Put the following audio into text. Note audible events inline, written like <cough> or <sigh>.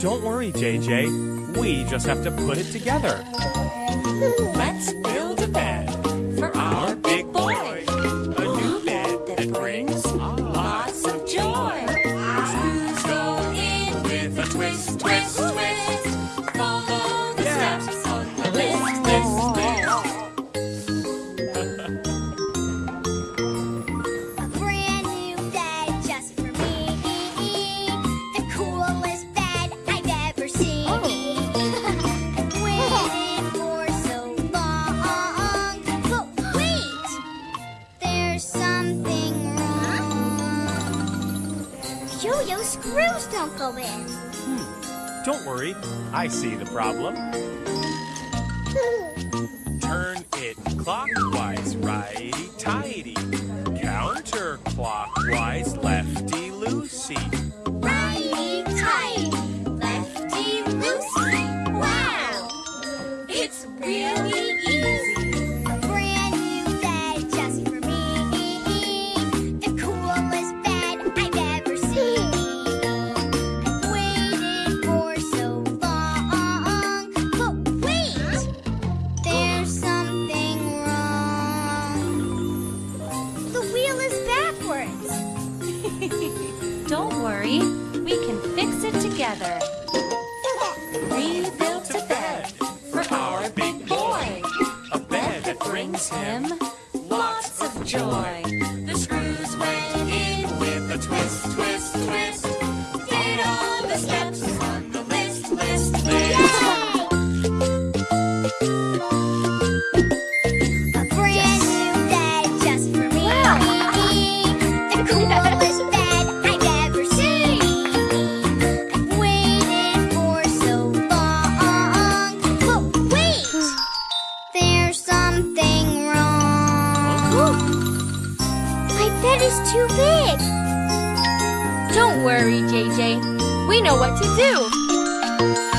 JJ. We just have to put it together. Let's build a bed for our big boy. A new bed that brings lots of joy. Screws go in with a twist, twist. Yo-yo screws don't go in. Hmm. Don't worry, I see the problem. <laughs> Turn it clockwise, righty Don't worry, we can fix it together. We built a bed for our big boy. A bed that brings him lots of joy. The screws went in with a twist, twist. is too big. Don't worry, JJ. We know what to do.